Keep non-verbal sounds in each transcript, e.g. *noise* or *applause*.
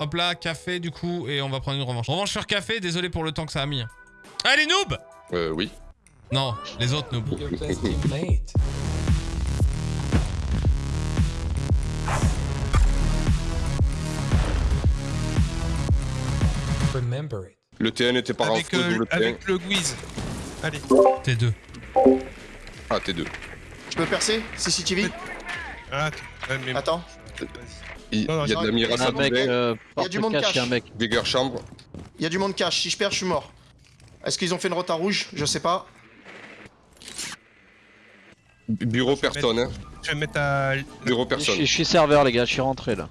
Hop là, café du coup, et on va prendre une revanche. Revanche sur café, désolé pour le temps que ça a mis. Allez, noob Euh, oui. Non, les autres noobs. Le T1 était pas Avec, euh, double T1. avec le Guiz. Allez. T2. Ah, T2. Je peux percer CCTV Ah, mais... Attends. Il y a de la mira à mec, euh, Il y a du monde cache, cache. Dégger chambre. Il y a du monde cash. Si je perds, je suis mort. Est-ce qu'ils ont fait une rota rouge? Je sais pas. Bu- Bureau personne, hein. Je vais mettre à... Bureau Je personne. je suis serveur, les gars, je suis rentré là.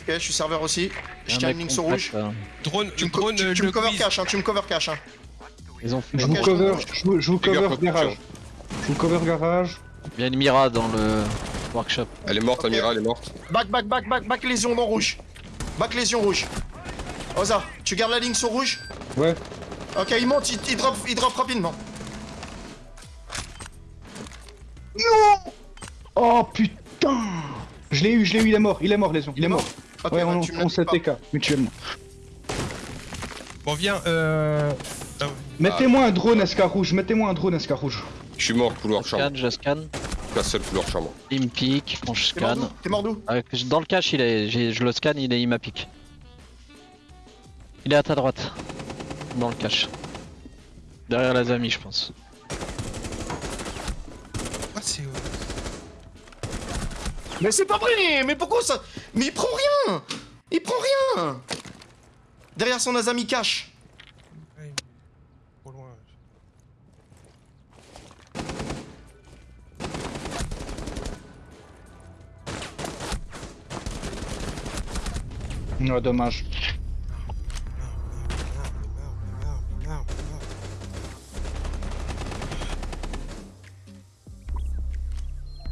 Ok, je suis serveur aussi. Je tiens une ligne sur rouge. là. Drone, Tu me, drone, tu, tu le me cover cash, hein, tu me cover cash. Hein. Ils ont Je Ok, vous je cover, je vous, je cover garage. Je vous cover garage. Il y a une Mira dans le workshop. Elle est morte. Amira, elle est morte. Back, back, back, back, back, lésion dans rouge. Back, lésion rouge. Oza, tu gardes la ligne sur rouge Ouais. Ok, il monte, il, il drop, il drop rapidement. Oh putain Je l'ai eu, je l'ai eu, il est mort, il est mort, Lésion, il est mort. Ok, Ouais, bah, on, on dit s'est pas. TK, mutuellement. Bon, viens, euh... ah, Mettez-moi un drone SK rouge, mettez-moi un drone SK rouge. Je suis mort, couloir Je chambre. scanne, je scanne. La seule. Il me pique, quand je scanne. T'es mort d'où? Ah, Dans le cache, il est, je le scanne, il, est, il m'a pique. Il est à ta droite. Dans le cache. Derrière la Zami, je pense. ah, c'est... Mais c'est pas vrai Mais pourquoi ça? Mais il prend rien Il prend rien Derrière son Azami cache. Non, dommage.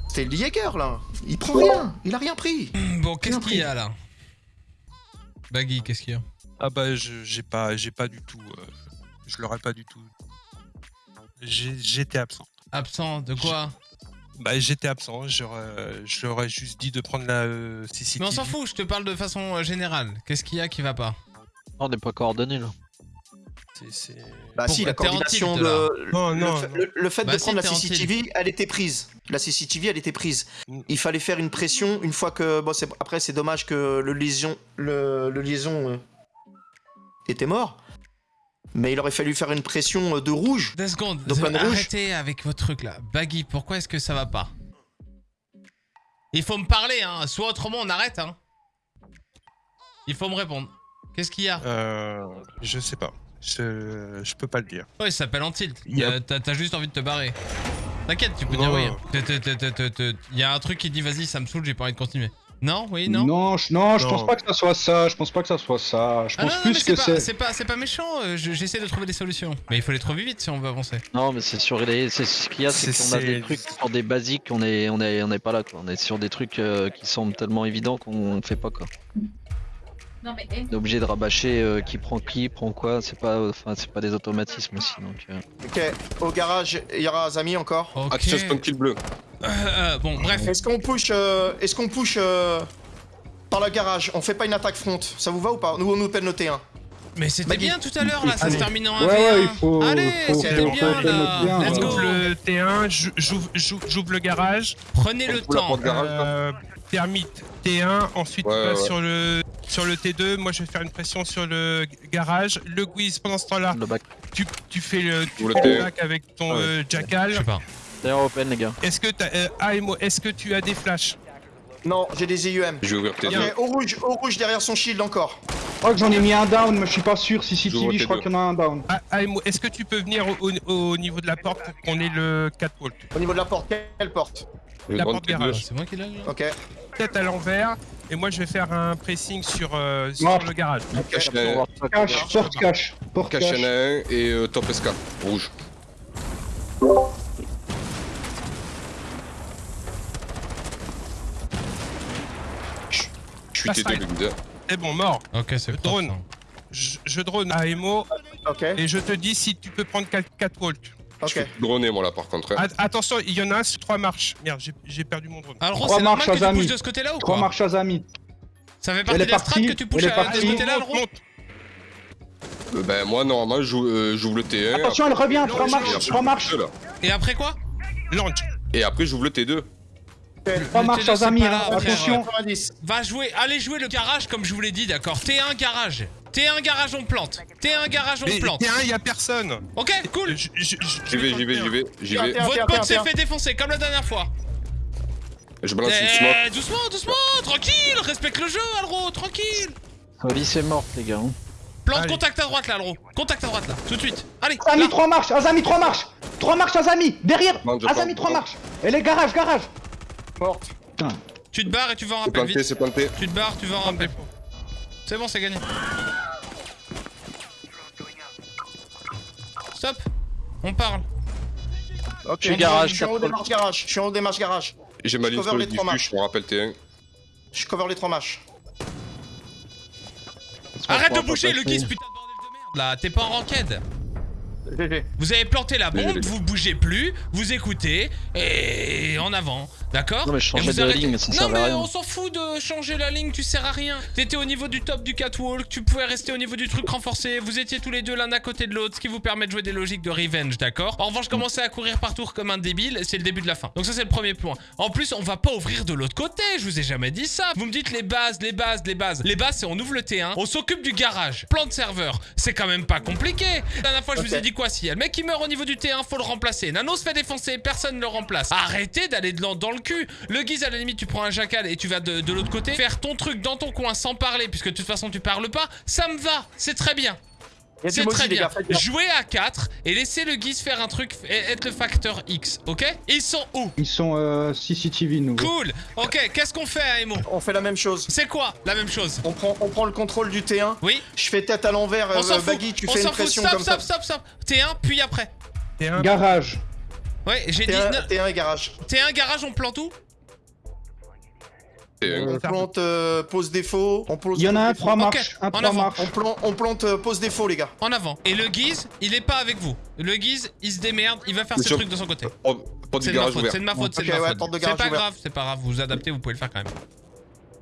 C'est le Jäger là. Il prend rien. Il a rien pris. *clears throat* Bon, qu'est-ce qu'il y a là? Baggy, qu'est-ce qu'il y a? Ah bah, je- j'ai pas, j'ai pas du tout... euh, Je l'aurais pas du tout. J'étais absent. Absent de quoi? Bah, j'étais absent, j'aurais j'aurais juste dit de prendre la euh, CCTV. Mais on s'en fout, je te parle de façon euh, générale. Qu'est-ce qu'il y a qui va pas on n'est pas coordonnés là. C'est- Bah si, la coordination tilt, de... Non, le, non, fait, non. le- le fait Bah de si, prendre la. CCTV, elle était prise. La CCTV, elle était prise. Il fallait faire une pression une fois que... Bon, c'est- après, c'est dommage que le liaison, le, le liaison euh, était mort. Mais il aurait fallu faire une pression euh, de rouge. Deux secondes, Donc, euh, de rouge. arrêtez avec votre truc là. Baggy, pourquoi est-ce que ça va pas? Il faut me parler, hein. Soit autrement on arrête, hein. Il faut me répondre. Qu'est-ce qu'il y a? Euh, je sais pas. Je, je peux pas le dire. Ouais, il s'appelle en tilt. Il y a- Euh, T'as juste envie de te barrer. T'inquiète, tu peux Non. dire oui. Il y a un truc qui dit vas-y, ça me saoule, j'ai pas envie de continuer. Non, oui, non non, je, non, je Non. pense pas que ça soit ça, je pense pas que ça soit ça. Je Ah pense non, non, plus mais que c'est pas, c'est... pas, c'est pas méchant, euh, je- j'essaie de trouver des solutions. Mais il faut les trouver vite si on veut avancer. Non, mais c'est sur les. C'est ce qu'il y a, c'est qu'on a des trucs sur des basiques, on est, on est, on est pas là quoi. On est sur des trucs euh, qui sont tellement évidents qu'on fait pas quoi. Non mais On est obligé de rabâcher euh, qui prend qui, prend quoi. C'est pas, enfin, c'est pas des automatismes aussi donc. euh. Ok, au garage, il y aura Azami encore. Ok. Action spawn kill bleu. Euh, euh, bon, bref. Est-ce qu'on push, euh, est-ce qu'on push euh, par le garage? On fait pas une attaque front, ça vous va ou pas? Nous on nous peine le T1. Mais c'était bien tout à l'heure là, ça se termine en 1v1. Ouais, ouais, il faut... Allez, c'était bien là. Let's ouais. go. J'ouvre le T1, j'ou- j'ouvre le garage. Prenez le temps. Euh, Thermite T1, ensuite Ouais, tu sur le sur le T2, moi je vais faire une pression sur le garage. Le Guiz pendant ce temps-là, Le bac. tu, tu fais le, tu le fais le T1. bac avec ton Ouais. euh, Je jackal. sais pas. D'ailleurs open les gars. Est-ce que t'as euh, AMO, est-ce que tu as des flashs? Non, j'ai des IUM. Je vais ouvrir Ok, T2. au rouge, au rouge derrière son shield encore. Je crois que j'en ai mis un down, mais je suis pas sûr. Si CCTV, je crois T2. qu'il y en a un down. Ah, AMO, est-ce que tu peux venir au, au- au niveau de la porte pour qu'on ait le catwalk Au niveau de la porte, quelle porte La porte T2. garage. C'est moi qui l'ai Ok. Tête à l'envers, et moi je vais faire un pressing sur, euh, sur le garage. Cache ça, Cache, porte cache, porte Cache cache. en a un et euh, top SK. Rouge. Je je suis Passe T2 side. le leader. C'est bon, mort. Ok, c'est propre, drone. Je, je drone AMO, Ok. et je te dis si tu peux prendre cat- catwalk. Je Ok. suis droné moi là par contre. hein. A- attention, il y en a un sur trois marches. Merde, j'ai- perdu mon drone. Alors, Trois c'est normal marches que à tu pousses de ce côté-là ou Trois quoi marches à Zami. Ça fait partie est de la strat que tu est à- de ce côté-là, le Monte, Euh, ben moi normalement j'ouvre euh, j'ouvre le T1. Attention, elle revient, après, trois je- marches, après, trois marches. là. Et après quoi? Launch. Et après j'ouvre le T2. Marches, T2, chers c'est amis, pas hein, attention. 90. Va jouer, allez jouer le garage comme je vous l'ai dit, d'accord T1 garage. T1 garage, on plante. T1 garage, on Mais plante. T1, y a personne. Ok, cool. J'y vais, j'y vais, j'y vais, j'y vais. Votre pote s'est fait défoncer comme la dernière fois. Je balance une smoke. Eh, doucement, doucement, tranquille, respecte le jeu, Alro, tranquille. Oli c'est morte les gars. hein. Plante Allez. contact à droite là, Alro. Contact à droite là, tout de suite. Allez, Azami, là. trois marches, Azami, trois marches. Trois marches, Azami, derrière. Azami, plante, trois je marches. Et les garages, garage. Morte. Putain. tu te barres et tu vas en C'est rappel planté, vite. c'est planté. Tu te barres, tu vas en rappel. C'est bon, c'est gagné. Stop. On parle. Ok, Je suis garage, Je suis en haut quatre démarche garage. Je suis en haut démarche garage. J'ai ma Je ligne cover sur le les trois matchs. je me rappelle T1. Je cover les trois matchs. Arrête de bouger, le guise, putain de bordel de merde là. T'es pas en ranked. *laughs* Vous avez planté la bombe, vous bougez plus, vous écoutez, et en avant, d'accord Non, mais de ligne, ça à on s'en fout de changer la ligne, tu sers à rien. T'étais au niveau du top du catwalk, tu pouvais rester au niveau du truc renforcé, vous étiez tous les deux l'un à côté de l'autre, ce qui vous permet de jouer des logiques de revenge, d'accord En revanche, commencer à courir par tour comme un débile, c'est le début de la fin. Donc ça c'est le premier point. En plus, on va pas ouvrir de l'autre côté, je vous ai jamais dit ça. Vous me dites les bases, les bases, les bases. Les bases c'est on ouvre le T1, on s'occupe du garage, plan de serveur. C'est quand même pas compliqué. La dernière fois je vous ai dit quoi Si y a le mec qui meurt au niveau du T1, faut le remplacer. Nano se fait défoncer, personne ne le remplace. Arrêtez d'aller dans le cul. Le guise à la limite, tu prends un jacal et tu vas de, de l'autre côté faire ton truc dans ton coin sans parler, puisque de toute façon tu parles pas. Ça me va, c'est très bien. C'est très bien. gars. Jouez à 4 et laissez le guise faire un truc et être le facteur X, ok? Ils sont où? Ils sont euh, CCTV, nous. Cool Ok, qu'est-ce qu'on fait à Emo On fait la même chose. C'est quoi la même chose? On prend, on prend le contrôle du T1. Oui Je fais tête à l'envers. On euh, s'en fout Baggy, tu On fais une s'en fout pression Stop, comme stop, ça. stop, stop T1 puis après T1, Garage. Ouais, j'ai dit T1, T1 et garage. T1 garage, on plante où T1. On plante euh, pose défaut. On pose Il y en a un, trois marches. Un, en avant. On plante, on plante euh, pose défaut, les gars. En avant. Et le guise, il est pas avec vous. Le guise, il se démerde, il va faire Mais ses trucs de son côté. Oh, C'est de ma faute, c'est de ma faute, c'est de ma faute. pas grave, c'est pas grave, vous vous adaptez, vous pouvez le faire quand même.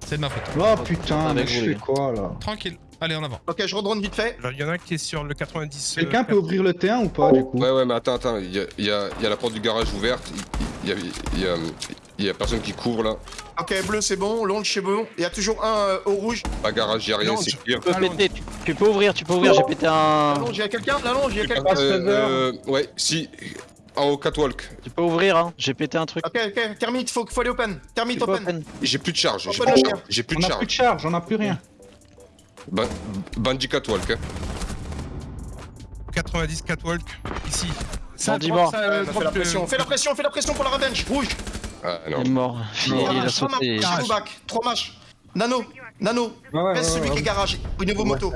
C'est de ma faute. Oh putain, mais je fais gars. quoi là Tranquille. Allez, en avant. Ok, je redrone vite fait. alors, il y en a un qui est sur le 90. euh, Quelqu'un peut ouvrir le T1 ou pas du coup Ouais, ouais, mais attends, attends, il y a, il y a- il y a la porte du garage ouverte. Il y a, il y a, il y a personne qui couvre là. Ok, bleu, c'est bon. Launch, c'est bon. Il y a toujours un euh, au rouge. Pas garage, il y a rien, c'est je- clear. Tu peux péter, tu, tu peux ouvrir, tu peux ouvrir, j'ai pété un. La longe, il y a quelqu'un La longe, il y a quelqu'un Euh, euh, ouais, si. En haut catwalk. Tu peux ouvrir, hein, j'ai pété un truc. Ok, ok, termite, faut, faut aller open. Termite open. open. J'ai plus de charge, j'ai plus de charge. J'ai plus On de a plus charge. de charge, on a plus rien. Ba- Bandit catwalk, hein. 90 catwalk, ici. Ça, Bandit mort. ça, euh, on fait la le- pression, fais la pression, fais la pression pour la revenge. Rouge. Ah Il non. est mort. Il, *laughs* il a Garage, trois sauté. marches, Garage. go back, trois marches. Nano, Nano, Ouais, ouais, reste ouais, celui ouais. qui est garage, au niveau Ouais, moto.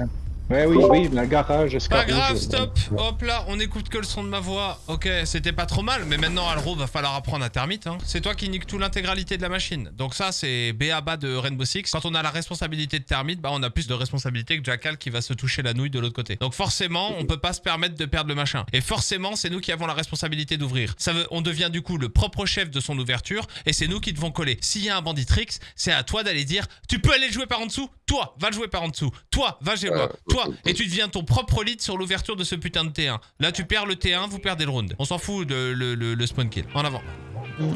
Ouais. Oui, oui, la garage, Pas escargot. grave, stop. Hop là, on écoute que le son de ma voix. Ok, c'était pas trop mal, mais maintenant Alro va falloir apprendre à termite. Hein. C'est toi qui nique tout l'intégralité de la machine. Donc ça, c'est BABA de Rainbow Six. Quand on a la responsabilité de termite, bah on a plus de responsabilité que Jackal qui va se toucher la nouille de l'autre côté. Donc forcément, on peut pas se permettre de perdre le machin. Et forcément, c'est nous qui avons la responsabilité d'ouvrir. Ça veut, on devient du coup le propre chef de son ouverture et c'est nous qui devons coller. S'il y a un banditrix, c'est à toi d'aller dire tu peux aller le jouer par en dessous. Toi, va le jouer par en dessous. Toi, va. Ouais. Toi, et tu deviens ton propre lead sur l'ouverture de ce putain de T1. Là, tu perds le T1, vous perdez le round. On s'en fout de le, le- le spawn kill. En avant.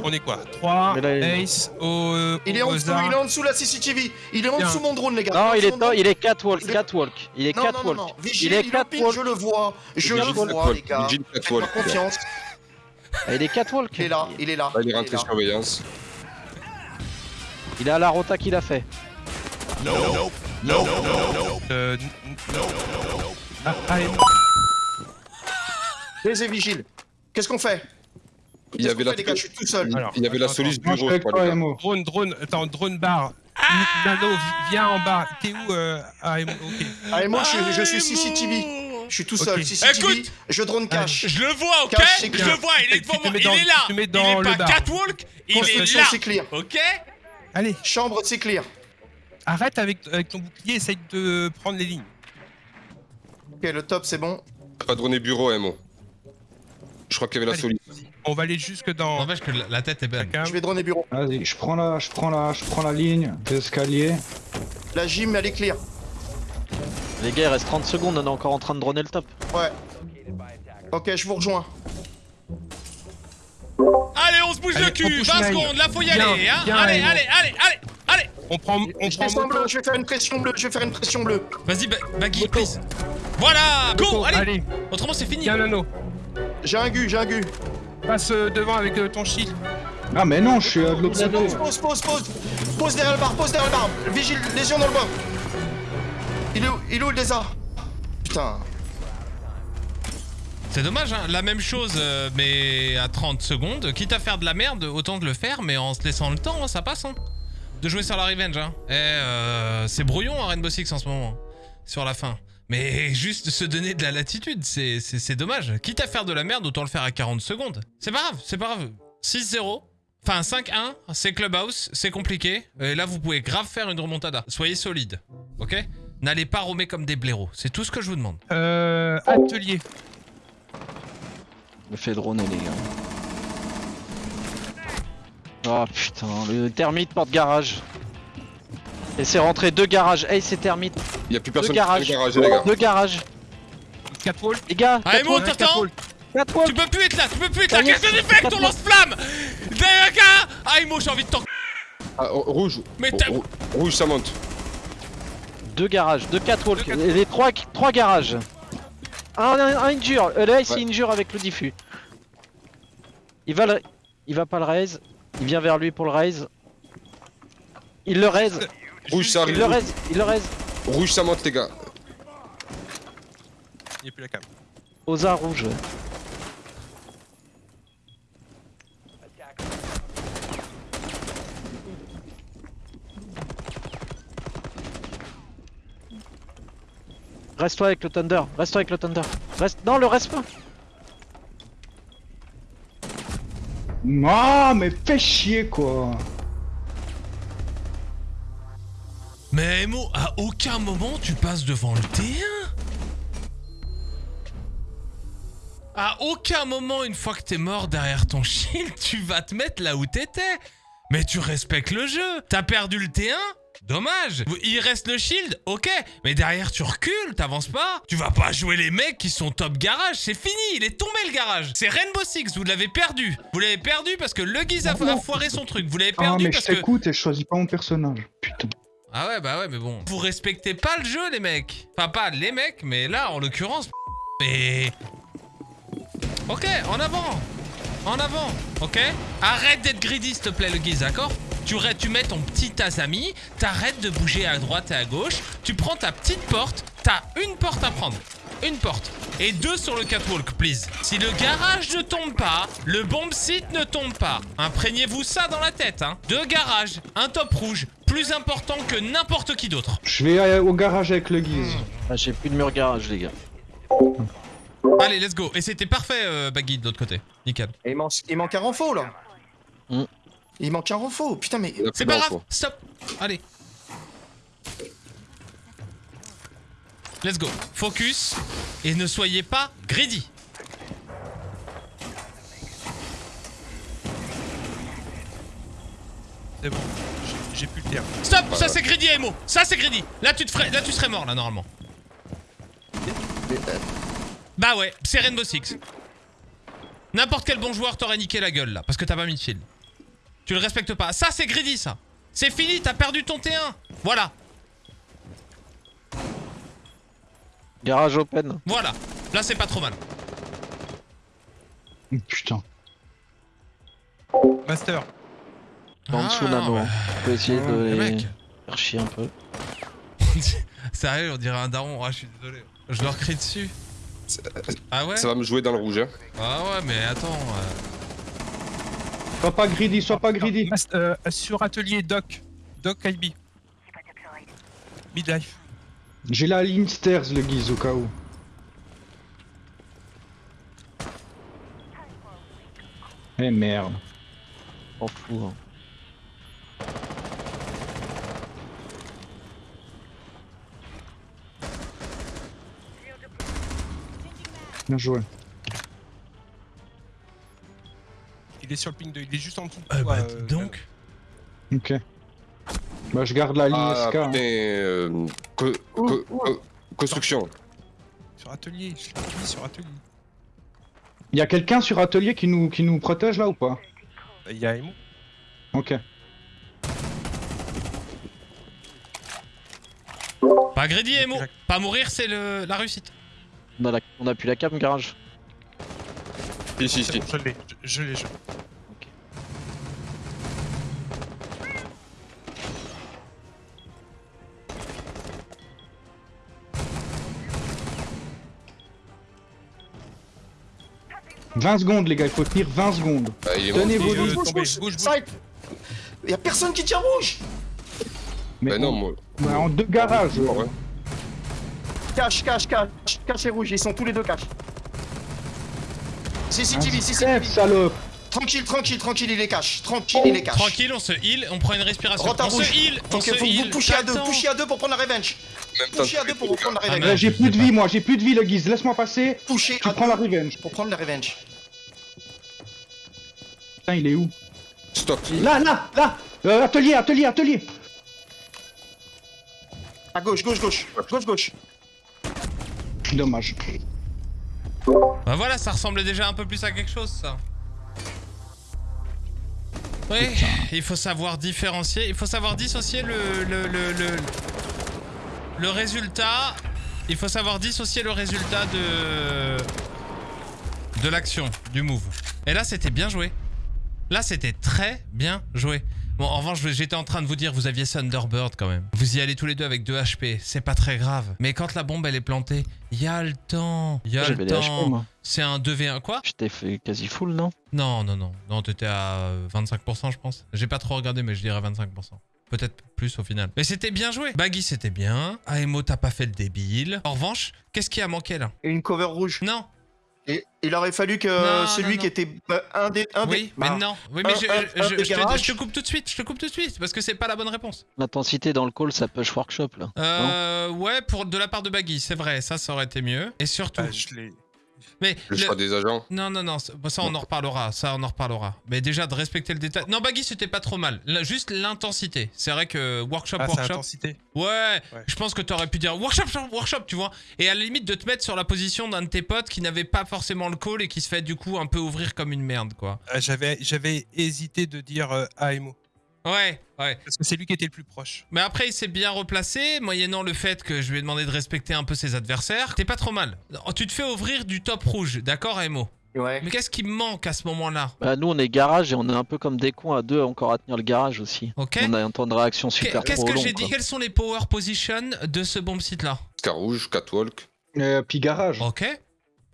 On est quoi? 3, Mais là, il- Ace, au. euh, Il est en dessous, il est en dessous la CCTV. Il est en dessous mon drone, les gars. Non, il est dessous il est catwalk, Il est- catwalk. Il est Non, non, non, catwalk. non. Il est catwalk. je le vois. Je le vois, catwalk. les gars. Catwalk. confiance. Ah, Il est catwalk. Il est là, il est là. Il est il est rentré là. surveillance. Il est à la rota qu'il a fait. Euh, n- n- Ah, ah, et- Baiser vigile. Qu'est-ce qu'on fait? Il y avait la, les gars, je suis tout seul. Alors, il y avait la les gars. Emo. Drone, drone, attends, drone bar. Nano, vi- viens en bas. T'es où euh... Ah, ok. Allez, moi, je, je suis Ah, CCTV. Je suis tout seul. CCTV, Écoute. je drone cash. Je le vois, ok? Cache, Je le vois, il est devant moi. Il est là. Il dans est le pas bar. catwalk, il est Construction, là. c'est clear. Ok? Allez, Chambre, c'est clear. Arrête avec, avec ton bouclier, essaye de prendre les lignes. Ok, le top, c'est bon. Pas droné bureau, Emo. Je crois qu'il y avait la soluce. On va aller jusque dans. N'empêche que la- tête est belle. Je vais droner bureau. Vas-y, je prends la, je prends la, je prends la ligne d'escalier. La gym, elle est clear. Les gars, il reste 30 secondes, on est encore en train de droner le top. Ouais. Ok, je vous rejoins. Allez, on se bouge Allez, le cul on pousse 20 line. secondes, là faut y Bien, aller hein bien, Allez, allez, allez, allez, allez On prend, on Je prend moto. bleu, je vais faire une pression bleue, je vais faire une pression bleue. Vas-y, ba- Baggy, please Voilà Go Moto, Allez allez, Autrement c'est fini tiens l'anneau. J'ai un gu, j'ai un gu. Passe euh, devant avec euh, ton shield. Ah mais non, je suis euh, de l'autre côté. Pause, pause, pause, pause. Pose derrière le bar, pose derrière le bar. Vigile, lésion dans le bar. Il est où, il est où le lézard Putain. C'est dommage, hein La même chose, euh, mais à 30 secondes. Quitte à faire de la merde, autant de le faire, mais en se laissant le temps, hein, ça passe, hein. De jouer sur la revenge, hein. Eh, euh, c'est brouillon, hein, Rainbow Six en ce moment. Sur la fin. Mais *laughs* juste se donner de la latitude, c'est c'est- c'est dommage. Quitte à faire de la merde, autant le faire à 40 secondes. C'est pas grave, c'est pas grave. 6-0. Enfin, 5-1, c'est Clubhouse, c'est compliqué. Et là, vous pouvez grave faire une remontada. Soyez solide, ok? N'allez pas romer comme des blaireaux. C'est tout ce que je vous demande. Euh, atelier. Je me fais droner, les gars. Oh putain, le termite porte garage. Et c'est rentré deux garages. Hey, c'est termite. Il y a plus personne garage. qui fait le garage, les gars. Deux garages. Catwall. Les gars, Allez, quatre monte, t'attends quatre walls. Tu peux plus être là, tu peux plus être là. Qu'est-ce que tu fais avec ton quatre lance-flamme Derrière gars Ah, Imo, j'ai envie de t'en... Ah, oh, rouge. Mais rouge, ça monte. Deux garages, deux. Deux catwalks. Les trois, trois garages. Un, un, un injure. Euh, là, c'est Ouais. injure avec le diffus. Il va le... Il va pas le raise. Il vient vers lui pour le raise. Il le raise. *laughs* Rouge, ça Il arrive. le raise. Il le raise. Rouge, ça monte, les gars. Il n'y a plus la cam. Osa rouge. Reste-toi avec le Thunder. Reste-toi avec le Thunder. Reste. Non, le reste pas. Ah mais fais chier quoi. Mais Emo, à aucun moment tu passes devant le T1 À aucun moment, une fois que t'es mort derrière ton shield, tu vas te mettre là où t'étais. Mais tu respectes le jeu. T'as perdu le T1 Dommage Il reste le shield, ok Mais derrière tu recules, t'avances pas Tu vas pas jouer les mecs qui sont top garage, c'est fini, il est tombé le garage C'est Rainbow Six, vous l'avez perdu Vous l'avez perdu parce que le Giz a, a foiré son truc, vous l'avez Ah perdu mais je parce que... t'écoute et je choisis pas mon personnage. Putain. Ah ouais, bah ouais, mais bon. Vous respectez pas le jeu, les mecs. Enfin, pas les mecs, mais là, en l'occurrence. *laughs* Mais. Ok, en avant. En avant, ok Arrête d'être greedy, s'il te plaît, le guise, d'accord? Tu, mets ton petit Azami, t'arrêtes de bouger à droite et à gauche, tu prends ta petite porte, t'as une porte à prendre. Une porte. Et deux sur le catwalk, please. Si le garage ne tombe pas, le bomb site ne tombe pas. Imprégnez-vous ça dans la tête, hein. Deux garages, un top rouge, plus important que n'importe qui d'autre. Je vais euh, au garage avec le guise. Ah, J'ai plus de mur garage, les gars. Allez, let's go. Et c'était parfait, euh, Baggy, de l'autre côté. Nickel. Et il, manque, il manque un renfort là. Hmm. Il manque un renfort. Putain, mais. C'est pas grave, stop. Allez. Let's go. Focus. Et ne soyez pas greedy. C'est bon. J'ai- J'ai plus le terme. Stop, ça c'est greedy, Emo. Ça c'est greedy. Là tu te ferais, là tu serais mort là normalement. Bah ouais, c'est Rainbow Six. N'importe quel bon joueur t'aurait niqué la gueule là, parce que t'as pas mis de shield. Tu le respectes pas. Ça c'est greedy ça. C'est fini, t'as perdu ton T1. Voilà, Garage open. voilà. Là c'est pas trop mal. Putain. Master. En dessous Ah, nano. ouais. On peut essayer de Les faire chier un peu. *laughs* Sérieux, on dirait un daron. Ah, je suis désolé. Je leur crie dessus. Ah ouais Ça va me jouer dans le rouge, hein. Ah ouais, mais attends. euh, Sois pas greedy, sois pas greedy. Euh, sur atelier Doc. Doc IB. Midlife. J'ai la ligne stairs le guise au cas où. Eh merde. M'en fous. hein. Bien joué. Il est sur le ping de. Il est juste en dessous. de Euh, toi, bah, euh, dis donc. Ok. Bah, je garde la ligne Ah, SK. hein. putain, euh, co- co- co- construction. Sur atelier, je mis sur atelier. Il y a quelqu'un sur atelier qui nous, qui nous protège là ou pas? Il y a Emo. Ok. Pas greedy, Emo. Pas mourir, c'est le... la réussite. On a, la... on a plus la cam garage. Si, si, C'est si. bon, je l'ai, je, je l'ai, je l'ai. « 20 secondes, les gars, il faut tenir 20 secondes. Ah, est Tenez vos lignes. Bouge, bouge, bouge, Y'a personne qui tient rouge Mais Bah non, on- moi. ouais, en deux garages. Ouais. Cache, cache, cache, cache et rouge, ils sont tous les deux cache. CCTV, CCTV. salope. Tranquille, tranquille, tranquille, il est cache. Tranquille, il est cache. Tranquille, on se heal, on prend une respiration. À On se heal, on Donc se faut que vous heal. pushiez à deux, pushiez à deux pour prendre la revenge. Pushiez à deux pour prendre la Ah, revenge. j'ai plus de vie, moi, j'ai plus de vie, le guise. Laisse-moi passer. Pushiez Tu à prends la revenge. pour prendre la revenge. Putain, il est où? Stop. Là, là, là Euh, Atelier, atelier, atelier À gauche, gauche, gauche. Gauche, gauche. Dommage. Bah voilà, ça ressemblait déjà un peu plus à quelque chose, ça. Oui, il faut savoir différencier, il faut savoir dissocier le, le, le, le, le résultat. Il faut savoir dissocier le résultat de, de l'action, du move. Et là, c'était bien joué. Là, c'était très bien joué. Bon, en revanche, j'étais en train de vous dire, vous aviez Thunderbird quand même. Vous y allez tous les deux avec 2 HP, c'est pas très grave. Mais quand la bombe, elle est plantée, il y a le temps. Il y a le temps. C'est un 2v1. Quoi? J'étais fait quasi full, non? Non, non, non. Non, t'étais à euh, 25%, je pense. J'ai pas trop regardé, mais je dirais 25%. Peut-être plus au final. Mais c'était bien joué. Baggy, c'était bien. Aemo, t'as pas fait le débile. En revanche, qu'est-ce qui a manqué là? Une cover rouge. Non. Et il aurait fallu que Non, celui non, non. qui était euh, un des. Un Oui, des... mais bah, non. Oui, mais un- je, un- je- un des je te, garages. je te coupe tout de suite. Je te coupe tout de suite parce que c'est pas la bonne réponse. L'intensité dans le call, ça push workshop là. Euh, ouais, pour de la part de Baggy, c'est vrai. Ça, ça aurait été mieux. Et surtout. Bah, je l'ai. Mais Le le- choix des agents. Non, non, non, ça ça, on en reparlera, ça on en reparlera. Mais déjà de respecter le détail. Non, Baggy c'était pas trop mal, Là, juste l'intensité. C'est vrai que workshop, Ah, workshop. intensité. Ouais, Ouais. je pense que t'aurais pu dire workshop, workshop, workshop, tu vois. Et à la limite de te mettre sur la position d'un de tes potes qui n'avait pas forcément le call et qui se fait du coup un peu ouvrir comme une merde, quoi. Euh, J'avais, j'avais hésité de dire euh, AMO. Ouais, ouais. Parce que c'est lui qui était le plus proche. Mais après, il s'est bien replacé, moyennant le fait que je lui ai demandé de respecter un peu ses adversaires. T'es pas trop mal. Oh, Tu te fais ouvrir du top rouge, d'accord, Emo? Ouais. Mais qu'est-ce qui me manque à ce moment-là? Bah, nous, on est garage et on est un peu comme des cons à deux encore à tenir le garage aussi. Ok On a un temps de réaction super Qu'est-ce trop que long. j'ai dit. Quelles sont les power positions de ce bomb site là Scar rouge, catwalk. Euh, puis garage. Ok.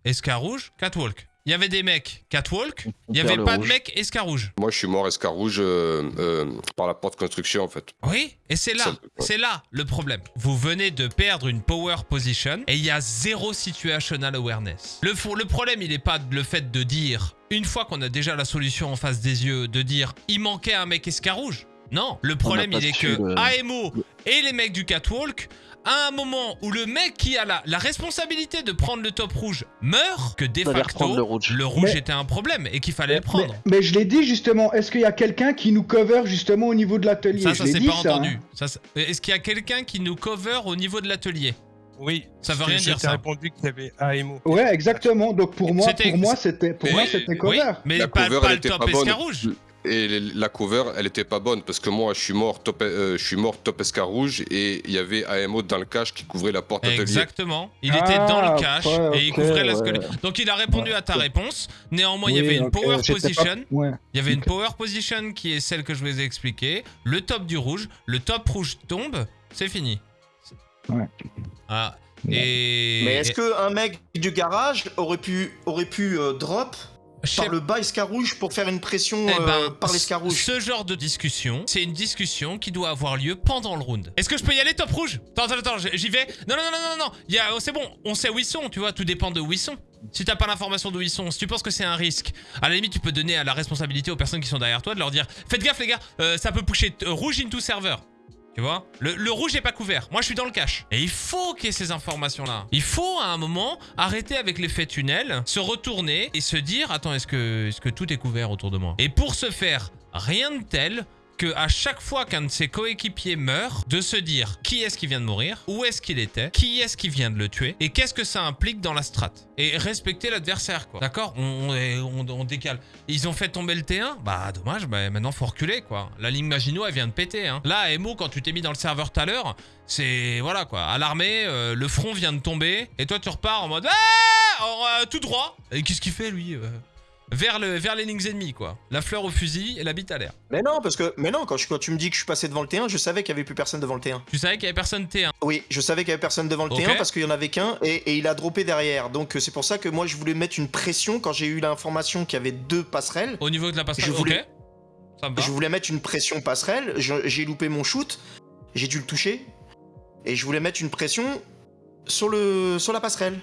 Escarouge, catwalk. Il y avait des mecs catwalk, il y perd avait pas de mecs escarouge. Moi, je suis mort escar rouge euh, euh, par la porte construction, en fait. Oui, et c'est là, c'est là le problème. Vous venez de perdre une power position et il y a zéro situational awareness. Le, problème, il n'est pas le fait de dire, une fois qu'on a déjà la solution en face des yeux, de dire il manquait un mec escarouge. Non, le problème, il est que le- AMO et les mecs du catwalk, à un moment où le mec qui a la, la responsabilité de prendre le top rouge meurt, que de facto, le rouge. rouge Mais- était un problème et qu'il fallait le prendre. Mais, mais je l'ai dit justement, est-ce qu'il y a quelqu'un qui nous cover justement au niveau de l'atelier? Ça, ça dit, pas ça, entendu. hein. Est-ce qu'il y a quelqu'un qui nous cover au niveau de l'atelier? Oui. Ça veut rien dire, ça. répondu qu'il y avait AMO. Ouais, exactement. Donc pour moi, C'était- pour moi, c'était, pour Mais- moi, c'était Oui, cover. mais La pas, cover, pas le top pas bonne. Et la cover, elle était pas bonne parce que moi, je suis mort top, euh, je suis mort top escar rouge et il y avait AMO dans le cache qui couvrait la porte atelier. Exactement. Il Ah, était dans le cache ouais, et il couvrait la ouais. squelette. Donc il a répondu à ta réponse. Néanmoins, il y avait une power pas- position. Ouais. Il y avait une power position qui est celle que je vous ai expliquée. Le top du rouge. Le top rouge tombe. C'est fini. Ouais. Ah. Ouais. Et. Mais est-ce qu'un mec du garage aurait pu, aurait pu euh, drop Par le bas escarouge pour faire une pression Eh euh, ben, par l'escarouge Ce genre de discussion, c'est une discussion qui doit avoir lieu pendant le round. Est-ce que je peux y aller top rouge? Attends, attends, attends, j'y vais. Non, non, non, non, non, non. C'est bon, on sait où ils sont, tu vois, tout dépend de où ils sont. Si t'as pas l'information d'où ils sont, si tu penses que c'est un risque, à la limite, tu peux donner à la responsabilité aux personnes qui sont derrière toi de leur dire Faites gaffe, les gars, euh, ça peut pusher euh, rouge into serveur. Tu vois? Le, rouge est pas couvert. Moi, je suis dans le cache. Et il faut qu'il y ait ces informations-là. Il faut, à un moment, arrêter avec l'effet tunnel, se retourner et se dire Attends, est-ce que, que tout est couvert autour de moi? Et pour ce faire, rien de tel à chaque fois qu'un de ses coéquipiers meurt, de se dire qui est-ce qui vient de mourir, où est-ce qu'il était, qui est-ce qui vient de le tuer, et qu'est-ce que ça implique dans la strat. Et respecter l'adversaire, quoi. D'accord? On, décale. Ils ont fait tomber le T1 Bah dommage, bah, maintenant faut reculer, quoi. La ligne Maginot, elle vient de péter, hein. Là, Emo, quand tu t'es mis dans le serveur tout à l'heure, c'est... Voilà, quoi. À l'armée, euh, le front vient de tomber, et toi tu repars en mode... Ah tout droit Et qu'est-ce qu'il fait, lui euh? Vers, le, vers les lignes ennemies, quoi. La fleur au fusil et la bite à l'air. Mais non, parce que. Mais non, quand, je- quand tu me dis que je suis passé devant le T1, je savais qu'il y avait plus personne devant le T1. Tu savais qu'il y avait personne T1. Oui, je savais qu'il y avait personne devant le Ok. T1 parce qu'il y en avait qu'un et, et il a droppé derrière. Donc euh, c'est pour ça que moi je voulais mettre une pression quand j'ai eu l'information qu'il y avait deux passerelles. Au niveau de la passerelle, Je voulais-. Ça me. Je voulais mettre une pression passerelle. J'ai loupé mon shoot. J'ai dû le toucher. Et je voulais mettre une pression sur, le, sur la passerelle.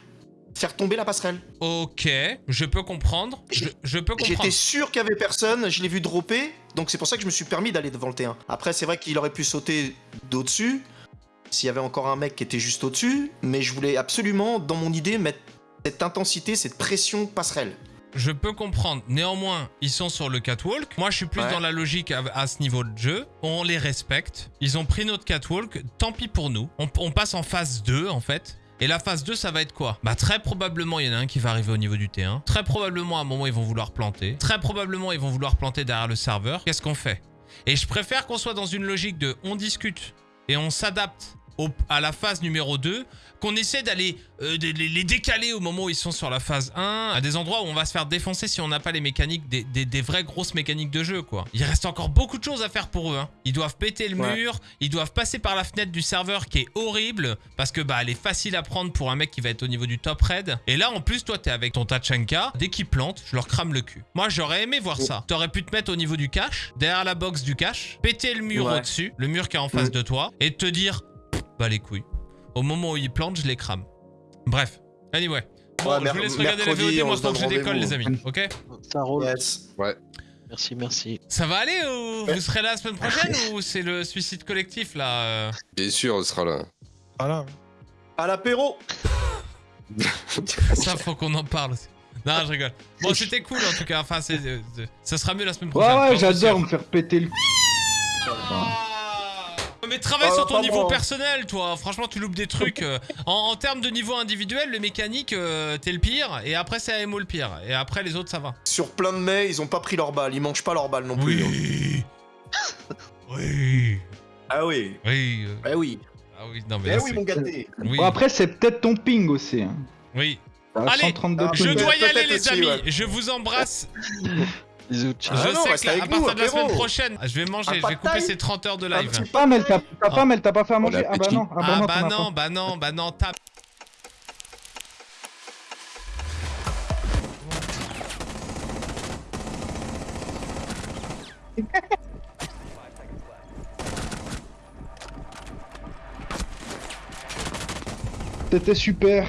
Faire tomber la passerelle. Ok, je peux comprendre. Je, J'ai- je peux comprendre. J'étais sûr qu'il y avait personne, je l'ai vu dropper, donc c'est pour ça que je me suis permis d'aller devant le T1. Après, c'est vrai qu'il aurait pu sauter d'au-dessus, s'il y avait encore un mec qui était juste au-dessus, mais je voulais absolument, dans mon idée, mettre cette intensité, cette pression passerelle. Je peux comprendre. Néanmoins, ils sont sur le catwalk. Moi, je suis plus Ouais. dans la logique à, à ce niveau de jeu. On les respecte. Ils ont pris notre catwalk. Tant pis pour nous. On, on passe en phase 2, en fait. Et la phase 2, ça va être quoi? Bah très probablement, il y en a un qui va arriver au niveau du T1. Très probablement, à un moment, ils vont vouloir planter. Très probablement, ils vont vouloir planter derrière le serveur. Qu'est-ce qu'on fait? Et je préfère qu'on soit dans une logique de on discute et on s'adapte au- à la phase numéro 2 qu'on essaie d'aller euh, les, décaler au moment où ils sont sur la phase 1 à des endroits où on va se faire défoncer si on n'a pas les mécaniques des, des- des vraies grosses mécaniques de jeu quoi. Il reste encore beaucoup de choses à faire pour eux hein. Ils doivent péter le Ouais. mur, ils doivent passer par la fenêtre du serveur qui est horrible parce que bah elle est facile à prendre pour un mec qui va être au niveau du top raid et là en plus toi t'es avec ton Tachanka, dès qu'ils plantent, je leur crame le cul. Moi j'aurais aimé voir ça. T'aurais pu te mettre au niveau du cache, derrière la box du cache, péter le mur Ouais. au-dessus, le mur qui est en face Mm. de toi et te dire bah les couilles. Au moment où ils plantent, je les crame. Bref. Anyway. Bon, Ouais, je vous laisse regarder la on moi, tant que je décolle, les amis. Ok Ça roule. Yes. Merci, merci. Ça va aller ou Ouais. vous serez là la semaine prochaine *laughs* ou c'est le suicide collectif, là euh Bien sûr, on sera là. Voilà. À l'apéro *laughs* Ça, faut qu'on en parle aussi. Non, je rigole. Bon, c'était cool, en tout cas. Enfin, c'est... euh, ça sera mieux la semaine Ouais, prochaine. ouais, suis j'adore me faire péter le. Ah Mais travaille Ah, sur ton niveau personnel, toi. Franchement, tu loupes des trucs. euh. En, en termes de niveau individuel, le mécanique, euh, t'es le pire. Et après, c'est AMO le pire. Et après, les autres, ça va. Sur plein de mets, ils ont pas pris leur balle, ils mangent pas leur balle non plus. Oui. oui. Ah oui. Oui. euh, Ah oui. Ah oui, non, mais Eh là, oui, mon gâté. oui. Bon, après, c'est peut-être ton ping aussi. Hein. Oui. Allez, 132 ah, Je dois y aller, les aussi, amis. ouais. Je vous embrasse. *laughs* Bisous, ciao. Ah je non, sais que là, avec à nous, partir de la semaine prochaine, je vais manger. Je pas vais couper ces 30 heures de Un live. petit Ta femme, elle t'a elle pas fait à manger? Ah bah non, ah bah Ah non, bah as non, pas. bah non, bah non, tape. C'était super.